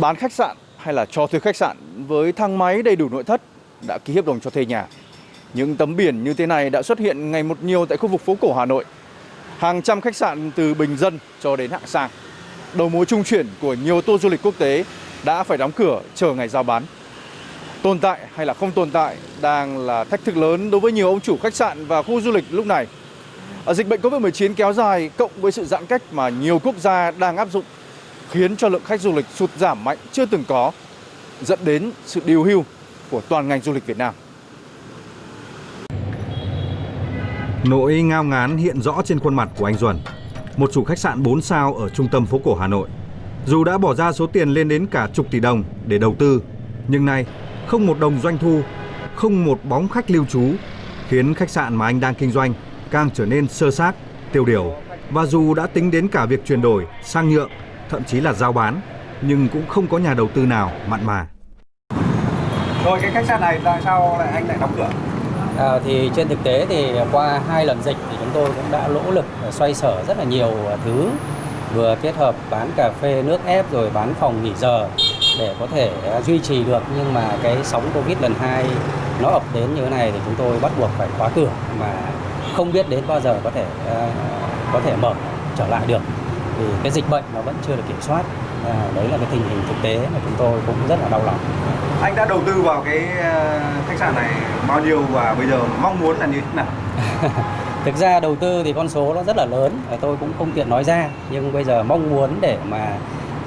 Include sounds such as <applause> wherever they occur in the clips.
bán khách sạn hay là cho thuê khách sạn với thang máy đầy đủ nội thất đã ký hợp đồng cho thuê nhà. Những tấm biển như thế này đã xuất hiện ngày một nhiều tại khu vực phố cổ Hà Nội. Hàng trăm khách sạn từ bình dân cho đến hạng sang. Đầu mối trung chuyển của nhiều tour du lịch quốc tế đã phải đóng cửa chờ ngày giao bán. Tồn tại hay là không tồn tại đang là thách thức lớn đối với nhiều ông chủ khách sạn và khu du lịch lúc này. Ở dịch bệnh Covid-19 kéo dài cộng với sự giãn cách mà nhiều quốc gia đang áp dụng khiến cho lượng khách du lịch sụt giảm mạnh chưa từng có, dẫn đến sự điều hưu của toàn ngành du lịch Việt Nam. Nỗi ngao ngán hiện rõ trên khuôn mặt của anh Duẩn, một chủ khách sạn 4 sao ở trung tâm phố cổ Hà Nội. Dù đã bỏ ra số tiền lên đến cả chục tỷ đồng để đầu tư, nhưng nay không một đồng doanh thu, không một bóng khách lưu trú, khiến khách sạn mà anh đang kinh doanh càng trở nên sơ xác, tiêu điều. Và dù đã tính đến cả việc chuyển đổi sang nhượng, thậm chí là giao bán, nhưng cũng không có nhà đầu tư nào mặn mà. Rồi cái khách sạn này tại sao lại anh lại đóng cửa? À, thì trên thực tế thì qua hai lần dịch thì chúng tôi cũng đã nỗ lực xoay sở rất là nhiều thứ vừa kết hợp bán cà phê nước ép rồi bán phòng nghỉ giờ để có thể duy trì được nhưng mà cái sóng covid lần hai nó ập đến như thế này thì chúng tôi bắt buộc phải khóa cửa mà không biết đến bao giờ có thể uh, có thể mở trở lại được thì cái dịch bệnh nó vẫn chưa được kiểm soát. À, đấy là cái tình hình thực tế mà chúng tôi cũng rất là đau lòng. Anh đã đầu tư vào cái khách sạn này bao nhiêu và bây giờ mong muốn là như thế nào? <laughs> Thực ra đầu tư thì con số nó rất là lớn tôi cũng không tiện nói ra. Nhưng bây giờ mong muốn để mà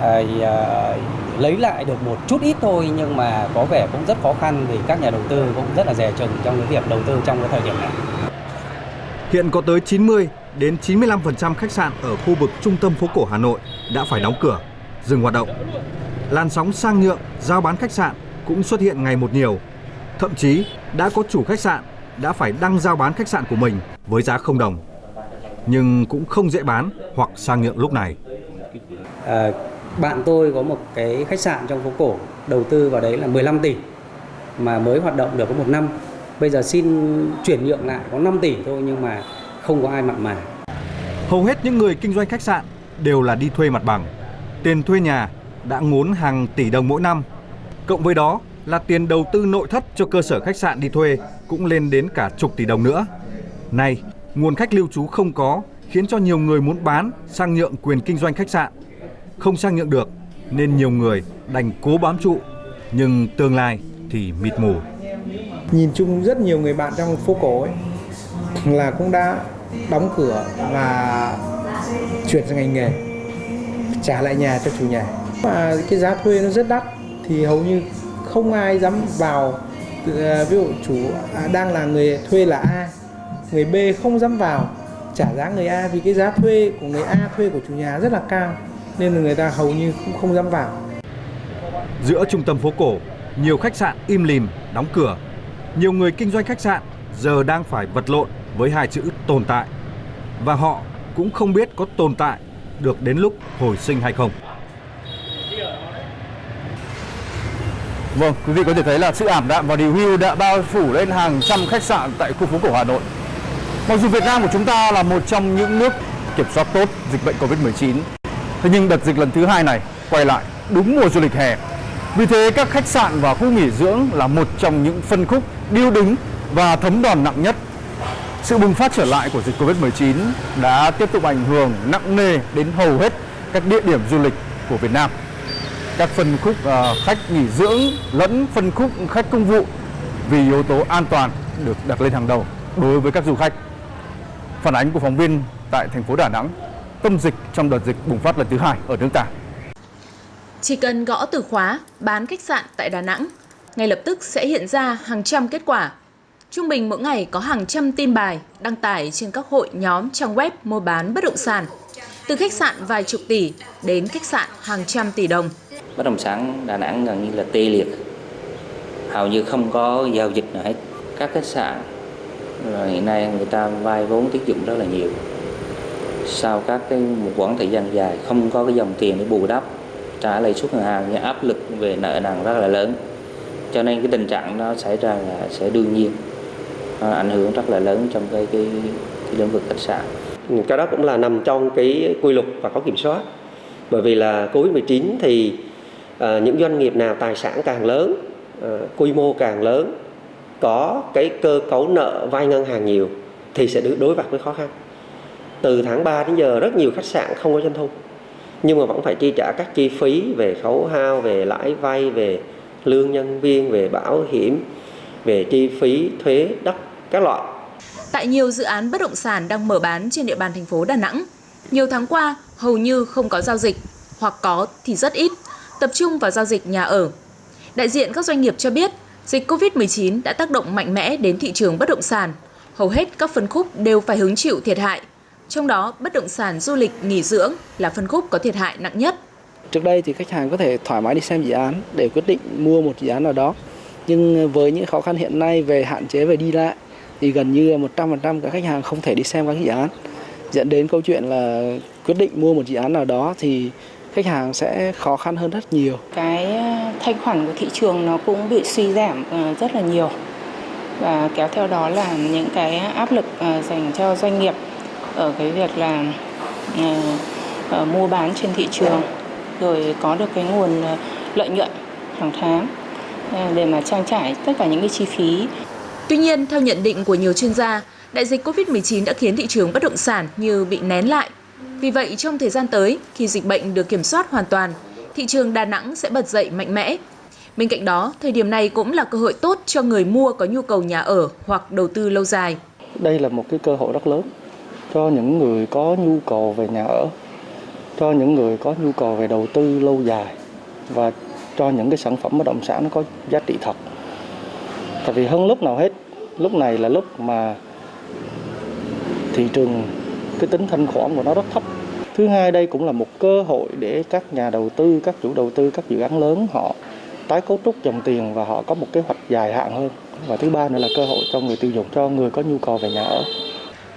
à, à, lấy lại được một chút ít thôi nhưng mà có vẻ cũng rất khó khăn thì các nhà đầu tư cũng rất là dè chừng trong cái việc đầu tư trong cái thời điểm này. Hiện có tới 90 đến 95% khách sạn ở khu vực trung tâm phố cổ Hà Nội đã phải đóng cửa, dừng hoạt động. Làn sóng sang nhượng, giao bán khách sạn cũng xuất hiện ngày một nhiều. Thậm chí đã có chủ khách sạn đã phải đăng giao bán khách sạn của mình với giá không đồng. Nhưng cũng không dễ bán hoặc sang nhượng lúc này. À, bạn tôi có một cái khách sạn trong phố cổ đầu tư vào đấy là 15 tỷ mà mới hoạt động được có một năm. Bây giờ xin chuyển nhượng lại có 5 tỷ thôi nhưng mà không có ai mặn mà. Hầu hết những người kinh doanh khách sạn đều là đi thuê mặt bằng. Tiền thuê nhà đã ngốn hàng tỷ đồng mỗi năm. Cộng với đó là tiền đầu tư nội thất cho cơ sở khách sạn đi thuê cũng lên đến cả chục tỷ đồng nữa. Nay, nguồn khách lưu trú không có khiến cho nhiều người muốn bán sang nhượng quyền kinh doanh khách sạn. Không sang nhượng được nên nhiều người đành cố bám trụ nhưng tương lai thì mịt mù. Nhìn chung rất nhiều người bạn trong phố cổ ấy là cũng đã đóng cửa và chuyển sang ngành nghề trả lại nhà cho chủ nhà. Mà cái giá thuê nó rất đắt thì hầu như không ai dám vào. À, ví dụ chủ à, đang là người thuê là A người B không dám vào trả giá người A vì cái giá thuê của người A thuê của chủ nhà rất là cao nên là người ta hầu như cũng không dám vào. Giữa trung tâm phố cổ, nhiều khách sạn im lìm, đóng cửa. Nhiều người kinh doanh khách sạn giờ đang phải vật lộn với hai chữ tồn tại. Và họ cũng không biết có tồn tại được đến lúc hồi sinh hay không. Vâng, quý vị có thể thấy là sự ảm đạm và điều hưu đã bao phủ lên hàng trăm khách sạn tại khu phố cổ Hà Nội. Mặc dù Việt Nam của chúng ta là một trong những nước kiểm soát tốt dịch bệnh Covid-19, thế nhưng đợt dịch lần thứ hai này quay lại đúng mùa du lịch hè. Vì thế các khách sạn và khu nghỉ dưỡng là một trong những phân khúc điêu đứng và thấm đòn nặng nhất. Sự bùng phát trở lại của dịch Covid-19 đã tiếp tục ảnh hưởng nặng nề đến hầu hết các địa điểm du lịch của Việt Nam các phân khúc ờ, khách nghỉ dưỡng lẫn phân khúc khách công vụ vì yếu tố an toàn được đặt lên hàng đầu đối với các du khách. Phản ánh của phóng viên tại thành phố Đà Nẵng, tâm dịch trong đợt dịch bùng phát lần thứ hai ở nước ta. Chỉ cần gõ từ khóa bán khách sạn tại Đà Nẵng, ngay lập tức sẽ hiện ra hàng trăm kết quả. Trung bình mỗi ngày có hàng trăm tin bài đăng tải trên các hội nhóm trang web mua bán bất động sản. Từ khách sạn vài chục tỷ đến khách sạn hàng trăm tỷ đồng. Bất động sản Đà Nẵng gần như là tê liệt. Hầu như không có giao dịch nào hết. Các khách sạn, rồi hiện nay người ta vay vốn tiết dụng rất là nhiều. Sau các cái một quãng thời gian dài không có cái dòng tiền để bù đắp, trả lãi suất ngân hàng như áp lực về nợ nần rất là lớn. Cho nên cái tình trạng nó xảy ra là sẽ đương nhiên. À, ảnh hưởng rất là lớn trong cái cái, cái lĩnh vực khách sạn. Cái đó cũng là nằm trong cái quy luật và có kiểm soát. Bởi vì là covid 19 thì à, những doanh nghiệp nào tài sản càng lớn à, quy mô càng lớn có cái cơ cấu nợ vay ngân hàng nhiều thì sẽ đối mặt với khó khăn. Từ tháng 3 đến giờ rất nhiều khách sạn không có doanh thu nhưng mà vẫn phải chi trả các chi phí về khấu hao về lãi vay về lương nhân viên về bảo hiểm về chi phí thuế đất các loại Tại nhiều dự án bất động sản đang mở bán trên địa bàn thành phố Đà Nẵng, nhiều tháng qua hầu như không có giao dịch, hoặc có thì rất ít, tập trung vào giao dịch nhà ở. Đại diện các doanh nghiệp cho biết, dịch Covid-19 đã tác động mạnh mẽ đến thị trường bất động sản. Hầu hết các phân khúc đều phải hứng chịu thiệt hại. Trong đó, bất động sản du lịch nghỉ dưỡng là phân khúc có thiệt hại nặng nhất. Trước đây thì khách hàng có thể thoải mái đi xem dự án để quyết định mua một dự án nào đó. Nhưng với những khó khăn hiện nay về hạn chế về đi lại thì gần như 100% các khách hàng không thể đi xem các dự án. Dẫn đến câu chuyện là quyết định mua một dự án nào đó thì khách hàng sẽ khó khăn hơn rất nhiều. Cái ờ, thanh khoản của thị trường nó cũng bị suy giảm ờ, rất là nhiều và kéo theo đó là những cái áp lực ờ, dành cho doanh nghiệp ở cái việc là mua bán trên thị trường, rồi có được cái nguồn lợi nhuận hàng tháng để mà trang trải tất cả những cái chi phí. Tuy nhiên, theo nhận định của nhiều chuyên gia, đại dịch Covid-19 đã khiến thị trường bất động sản như bị nén lại. Vì vậy, trong thời gian tới, khi dịch bệnh được kiểm soát hoàn toàn, thị trường Đà Nẵng sẽ bật dậy mạnh mẽ. Bên cạnh đó, thời điểm này cũng là cơ hội tốt cho người mua có nhu cầu nhà ở hoặc đầu tư lâu dài. Đây là một cái cơ hội rất lớn cho những người có nhu cầu về nhà ở, cho những người có nhu cầu về đầu tư lâu dài và cho những cái sản phẩm bất động sản nó có giá trị thật. Tại vì hơn lúc nào hết, lúc này là lúc mà thị trường cái tính thanh khoản của nó rất thấp. Thứ hai đây cũng là một cơ hội để các nhà đầu tư, các chủ đầu tư các dự án lớn họ tái cấu trúc dòng tiền và họ có một kế hoạch dài hạn hơn. Và thứ ba nữa là cơ hội cho người tiêu dùng, cho người có nhu cầu về nhà ở.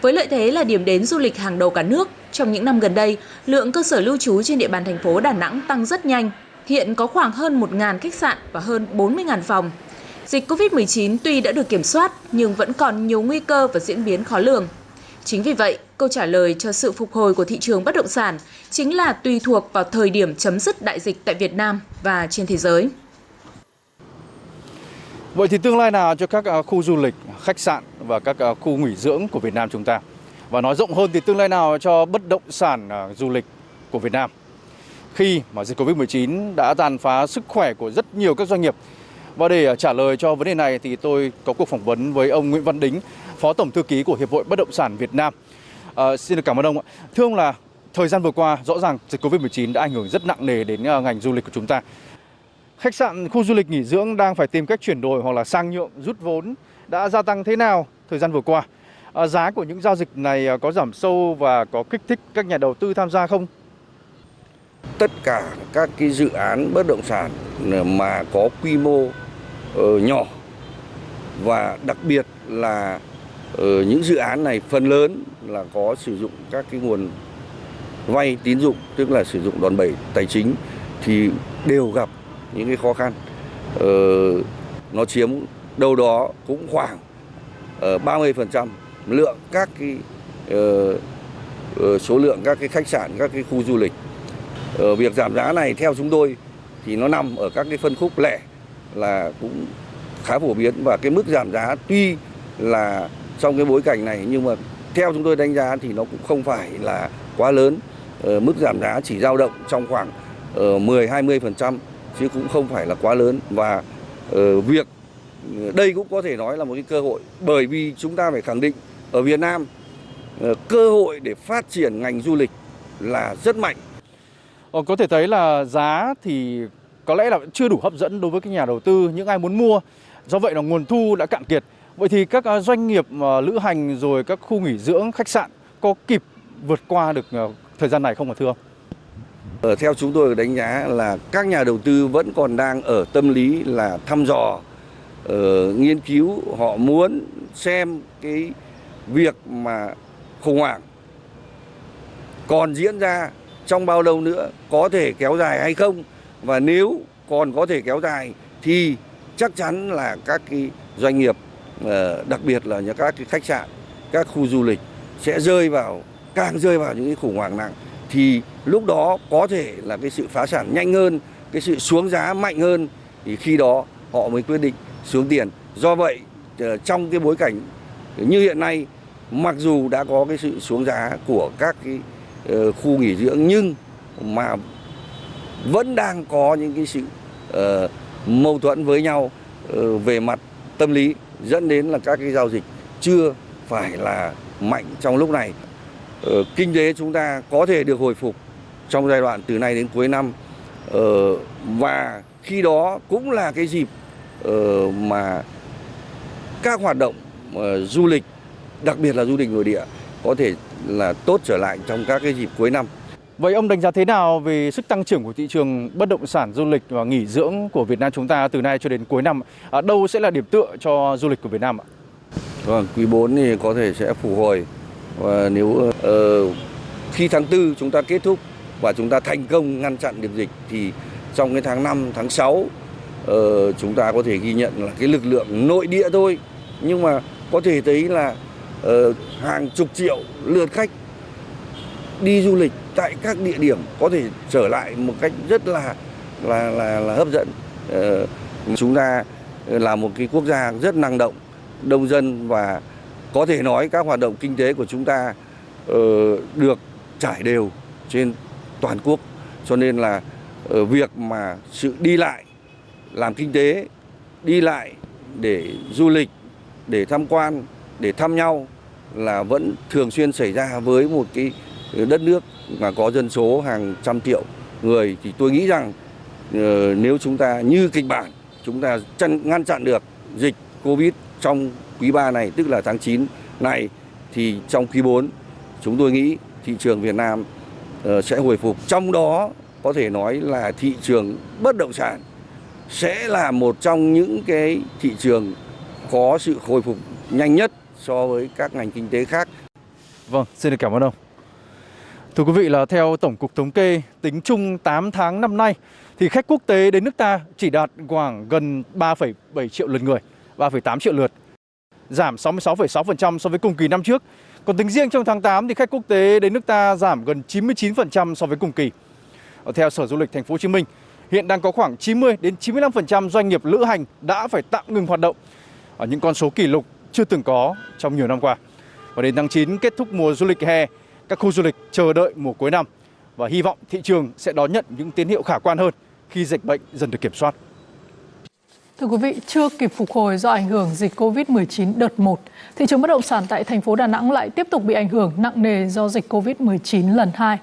Với lợi thế là điểm đến du lịch hàng đầu cả nước, trong những năm gần đây, lượng cơ sở lưu trú trên địa bàn thành phố Đà Nẵng tăng rất nhanh. Hiện có khoảng hơn 1.000 khách sạn và hơn 40.000 phòng. Dịch Covid-19 tuy đã được kiểm soát nhưng vẫn còn nhiều nguy cơ và diễn biến khó lường. Chính vì vậy, câu trả lời cho sự phục hồi của thị trường bất động sản chính là tùy thuộc vào thời điểm chấm dứt đại dịch tại Việt Nam và trên thế giới. Vậy thì tương lai nào cho các à, khu du lịch, khách sạn và các à, khu nghỉ dưỡng của Việt Nam chúng ta? Và nói rộng hơn thì tương lai nào cho bất động sản à, du lịch của Việt Nam? Khi mà dịch Covid-19 đã tàn phá sức khỏe của rất nhiều các doanh nghiệp. Và để à, trả lời cho vấn đề này thì tôi có cuộc phỏng vấn với ông Nguyễn Văn Đính, Phó Tổng Thư ký của Hiệp hội Bất động sản Việt Nam. À, xin được cảm ơn ông ạ. Thưa ông là thời gian vừa qua rõ ràng dịch Covid-19 đã ảnh hưởng rất nặng nề đến à, ngành du lịch của chúng ta. Khách sạn, khu du lịch nghỉ dưỡng đang phải tìm cách chuyển đổi hoặc là sang nhượng, rút vốn đã gia tăng thế nào thời gian vừa qua? À, giá của những giao dịch này à, có giảm sâu và có kích thích các nhà đầu tư tham gia không? Tất cả các cái dự án bất động sản mà có quy mô Ờ, nhỏ. Và đặc biệt là uh, những dự án này phần lớn là có sử dụng các cái nguồn vay tín dụng tức là sử dụng đòn bẩy tài chính thì đều gặp những cái khó khăn. Ờ, nó chiếm đâu đó cũng khoảng ờ, 30% lượng các cái số lượng các cái khách sạn các cái khu du lịch. Việc giảm giá này theo chúng tôi thì nó nằm ở các cái phân khúc lẻ là cũng khá phổ biến. Và cái mức giảm giá tuy là trong cái bối cảnh này nhưng mà theo chúng tôi đánh giá thì nó cũng không phải là quá lớn. Ờ, mức giảm giá chỉ dao động trong khoảng ờ, 10 20% chứ cũng không phải là quá lớn. Và uh, việc đây cũng có thể nói là một cái cơ hội bởi vì chúng ta phải khẳng định ở Việt Nam uh, cơ hội để phát triển ngành du lịch là rất mạnh. Ờ, có thể thấy là giá thì có lẽ là chưa đủ hấp dẫn đối với các nhà đầu tư, những ai muốn mua. Do vậy là nguồn thu đã cạn kiệt. Vậy thì các à, doanh nghiệp à, lữ hành rồi các khu nghỉ dưỡng, khách sạn có kịp vượt qua được à, thời gian này không hả thưa ông? Ở theo chúng tôi đánh giá là các nhà đầu tư vẫn còn đang ở tâm lý là thăm dò, uh, nghiên cứu, họ muốn xem cái việc mà khủng hoảng còn diễn ra trong bao lâu nữa, có thể kéo dài hay không và nếu còn có thể kéo dài thì chắc chắn là các cái doanh nghiệp ờ, đặc biệt là những các cái khách sạn, các khu du lịch sẽ rơi vào càng rơi vào những cái khủng hoảng nặng thì lúc đó có thể là cái sự phá sản nhanh hơn cái sự xuống giá mạnh hơn thì khi đó họ mới quyết định xuống tiền. Do vậy ờ, trong cái bối cảnh như hiện nay mặc dù đã có cái sự xuống giá của các cái ờ, khu nghỉ dưỡng nhưng mà vẫn đang có những cái sự uh, mâu thuẫn với nhau uh, về mặt tâm lý dẫn đến là các cái giao dịch chưa phải là mạnh trong lúc này. Uh, kinh tế chúng ta có thể được hồi phục trong giai đoạn từ nay đến cuối năm uh, và khi đó cũng là cái dịp uh, mà các hoạt động uh, du lịch đặc biệt là du lịch nội địa có thể là tốt trở lại trong các cái dịp cuối năm. Vậy ông đánh giá thế nào về sức tăng trưởng của thị trường bất động sản du lịch và nghỉ dưỡng của Việt Nam chúng ta từ nay cho đến cuối năm? À, đâu sẽ là điểm tựa cho du lịch của Việt Nam ạ? Vâng, quý 4 thì có thể sẽ phục hồi và nếu uh, khi tháng 4 chúng ta kết thúc và chúng ta thành công ngăn chặn được dịch thì trong cái tháng 5, tháng 6 uh, ờ, chúng ta có thể ghi nhận là cái lực lượng nội địa thôi nhưng mà có thể thấy là uh, hàng chục triệu lượt khách đi du lịch tại các địa điểm có thể trở lại một cách rất là là là, là hấp dẫn. Ờ, chúng ta là một cái quốc gia rất năng động, đông dân và có thể nói các hoạt động kinh tế của chúng ta uh, được trải đều trên toàn quốc. Cho nên là uh, việc mà sự đi lại làm kinh tế, đi lại để du lịch, để tham quan, để thăm nhau là vẫn thường xuyên xảy ra với một cái đất nước mà có dân số hàng trăm triệu người thì tôi nghĩ rằng ờ, nếu chúng ta như kịch bản chúng ta chăn, ngăn chặn được dịch Covid trong quý 3 này tức là tháng 9 này thì trong quý 4 chúng tôi nghĩ thị trường Việt Nam ờ, sẽ hồi phục. Trong đó có thể nói là thị trường bất động sản sẽ là một trong những cái thị trường có sự hồi phục nhanh nhất so với các ngành kinh tế khác. Vâng, xin được cảm ơn ông. Thưa quý vị là theo Tổng cục Thống kê, tính chung 8 tháng năm nay thì khách quốc tế đến nước ta chỉ đạt khoảng gần 3,7 triệu lượt người, 3,8 triệu lượt, giảm 66,6% so với cùng kỳ năm trước. Còn tính riêng trong tháng 8 thì khách quốc tế đến nước ta giảm gần 99% so với cùng kỳ. Theo Sở Du lịch Thành phố Hồ Chí Minh, hiện đang có khoảng 90 đến 95% doanh nghiệp lữ hành đã phải tạm ngừng hoạt động ở những con số kỷ lục chưa từng có trong nhiều năm qua. Và đến tháng 9 kết thúc mùa du lịch hè các khu du lịch chờ đợi mùa cuối năm và hy vọng thị trường sẽ đón nhận những tín hiệu khả quan hơn khi dịch bệnh dần được kiểm soát. Thưa quý vị, chưa kịp phục hồi do ảnh hưởng dịch Covid-19 đợt 1, thị trường bất động sản tại thành phố Đà Nẵng lại tiếp tục bị ảnh hưởng nặng nề do dịch Covid-19 lần 2.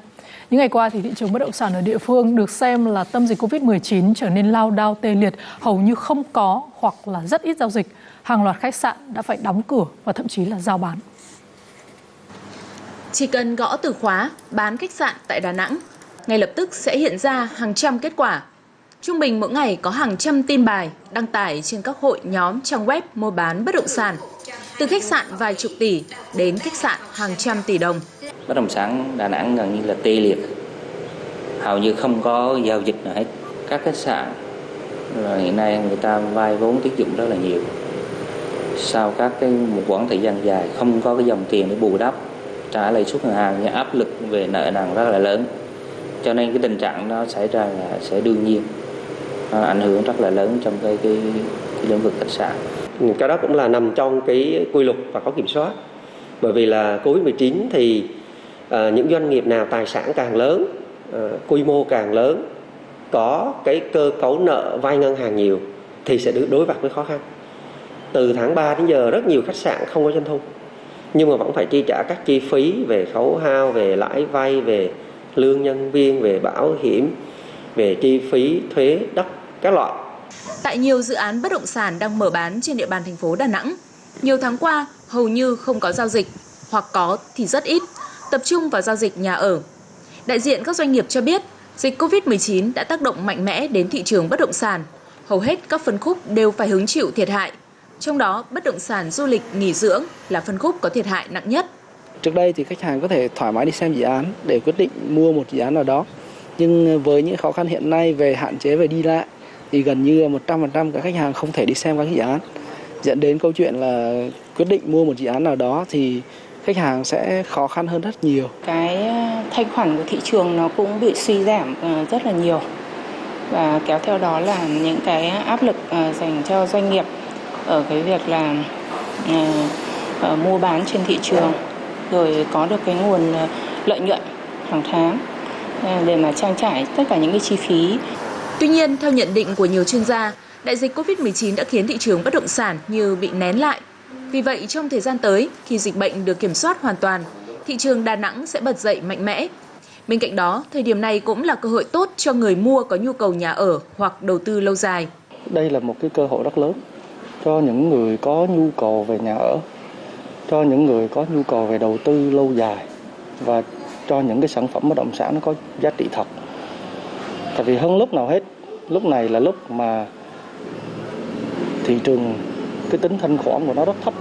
Những ngày qua thì thị trường bất động sản ở địa phương được xem là tâm dịch Covid-19 trở nên lao đao tê liệt, hầu như không có hoặc là rất ít giao dịch. Hàng loạt khách sạn đã phải đóng cửa và thậm chí là giao bán. Chỉ cần gõ từ khóa bán khách sạn tại Đà Nẵng, ngay lập tức sẽ hiện ra hàng trăm kết quả. Trung bình mỗi ngày có hàng trăm tin bài đăng tải trên các hội nhóm trang web mua bán bất động sản. Từ khách sạn vài chục tỷ đến khách sạn hàng trăm tỷ đồng. Bất động sản Đà Nẵng gần như là tê liệt. Hầu như không có giao dịch nào hết. Các khách sạn là hiện nay người ta vay vốn tiết dụng rất là nhiều. Sau các cái một quãng thời gian dài không có cái dòng tiền để bù đắp trả lãi suất ngân hàng những áp lực về nợ nần rất là lớn. Cho nên cái tình trạng nó xảy ra là sẽ đương nhiên nó ảnh hưởng rất là lớn trong cái cái, cái lĩnh vực khách sạn. Cái đó cũng là nằm trong cái quy luật và có kiểm soát. Bởi vì là covid 19 thì à, những doanh nghiệp nào tài sản càng lớn à, quy mô càng lớn có cái cơ cấu nợ vay ngân hàng nhiều thì sẽ đối mặt với khó khăn. Từ tháng 3 đến giờ rất nhiều khách sạn không có doanh thu nhưng mà vẫn phải chi trả các chi phí về khấu hao, về lãi vay, về lương nhân viên, về bảo hiểm, về chi phí thuế, đất, các loại. Tại nhiều dự án bất động sản đang mở bán trên địa bàn thành phố Đà Nẵng, nhiều tháng qua hầu như không có giao dịch hoặc có thì rất ít, tập trung vào giao dịch nhà ở. Đại diện các doanh nghiệp cho biết, dịch Covid-19 đã tác động mạnh mẽ đến thị trường bất động sản. Hầu hết các phân khúc đều phải hứng chịu thiệt hại trong đó, bất động sản du lịch nghỉ dưỡng là phân khúc có thiệt hại nặng nhất. Trước đây thì khách hàng có thể thoải mái đi xem dự án để quyết định mua một dự án nào đó. Nhưng với những khó khăn hiện nay về hạn chế về đi lại thì gần như 100% các khách hàng không thể đi xem các dự án. Dẫn đến câu chuyện là quyết định mua một dự án nào đó thì khách hàng sẽ khó khăn hơn rất nhiều. Cái thanh khoản của thị trường nó cũng bị suy giảm ờ, rất là nhiều và kéo theo đó là những cái áp lực dành cho doanh nghiệp ở cái việc là uh, mua bán trên thị trường rồi có được cái nguồn lợi nhuận hàng tháng để mà trang trải tất cả những cái chi phí. Tuy nhiên, theo nhận định của nhiều chuyên gia, đại dịch Covid-19 đã khiến thị trường bất động sản như bị nén lại. Vì vậy, trong thời gian tới, khi dịch bệnh được kiểm soát hoàn toàn, thị trường Đà Nẵng sẽ bật dậy mạnh mẽ. Bên cạnh đó, thời điểm này cũng là cơ hội tốt cho người mua có nhu cầu nhà ở hoặc đầu tư lâu dài. Đây là một cái cơ hội rất lớn cho những người có nhu cầu về nhà ở, cho những người có nhu cầu về đầu tư lâu dài và cho những cái sản phẩm bất động sản nó có giá trị thật. Tại vì hơn lúc nào hết, lúc này là lúc mà thị trường cái tính thanh khoản của nó rất thấp.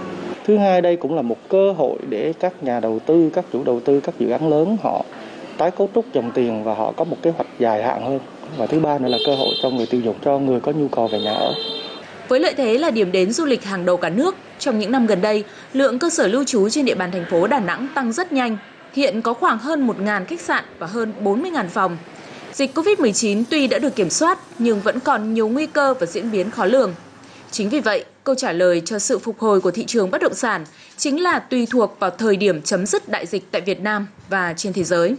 Thứ hai đây cũng là một cơ hội để các nhà đầu tư, các chủ đầu tư các dự án lớn họ tái cấu trúc dòng tiền và họ có một kế hoạch dài hạn hơn. Và thứ ba nữa là cơ hội cho người tiêu dùng, cho người có nhu cầu về nhà ở. Với lợi thế là điểm đến du lịch hàng đầu cả nước, trong những năm gần đây, lượng cơ sở lưu trú trên địa bàn thành phố Đà Nẵng tăng rất nhanh. Hiện có khoảng hơn 1.000 khách sạn và hơn 40.000 phòng. Dịch Covid-19 tuy đã được kiểm soát nhưng vẫn còn nhiều nguy cơ và diễn biến khó lường. Chính vì vậy, câu trả lời cho sự phục hồi của thị trường bất động sản chính là tùy thuộc vào thời điểm chấm dứt đại dịch tại Việt Nam và trên thế giới.